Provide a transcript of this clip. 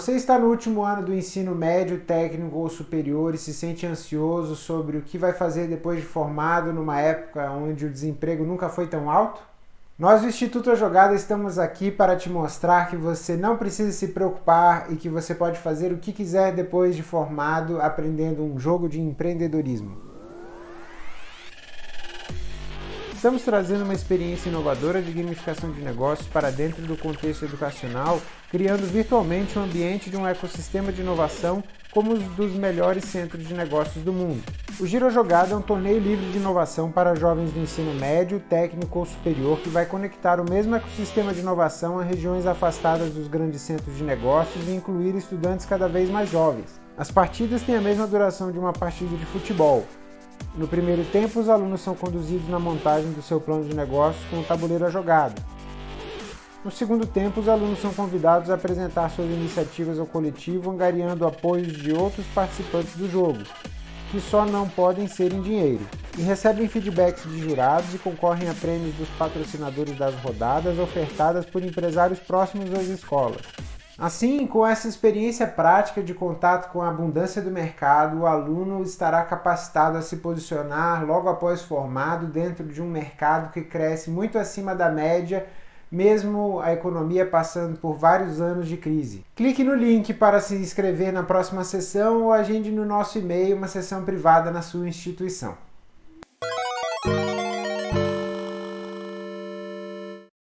Você está no último ano do ensino médio, técnico ou superior e se sente ansioso sobre o que vai fazer depois de formado numa época onde o desemprego nunca foi tão alto? Nós do Instituto A Jogada estamos aqui para te mostrar que você não precisa se preocupar e que você pode fazer o que quiser depois de formado aprendendo um jogo de empreendedorismo. Estamos trazendo uma experiência inovadora de gamificação de negócios para dentro do contexto educacional, criando virtualmente um ambiente de um ecossistema de inovação como os dos melhores centros de negócios do mundo. O Giro Jogada é um torneio livre de inovação para jovens do ensino médio, técnico ou superior que vai conectar o mesmo ecossistema de inovação a regiões afastadas dos grandes centros de negócios e incluir estudantes cada vez mais jovens. As partidas têm a mesma duração de uma partida de futebol, no primeiro tempo, os alunos são conduzidos na montagem do seu plano de negócios com o tabuleiro a jogada. No segundo tempo, os alunos são convidados a apresentar suas iniciativas ao coletivo, angariando apoios de outros participantes do jogo, que só não podem ser em dinheiro, e recebem feedbacks de jurados e concorrem a prêmios dos patrocinadores das rodadas ofertadas por empresários próximos às escolas. Assim, com essa experiência prática de contato com a abundância do mercado, o aluno estará capacitado a se posicionar logo após formado dentro de um mercado que cresce muito acima da média, mesmo a economia passando por vários anos de crise. Clique no link para se inscrever na próxima sessão ou agende no nosso e-mail uma sessão privada na sua instituição.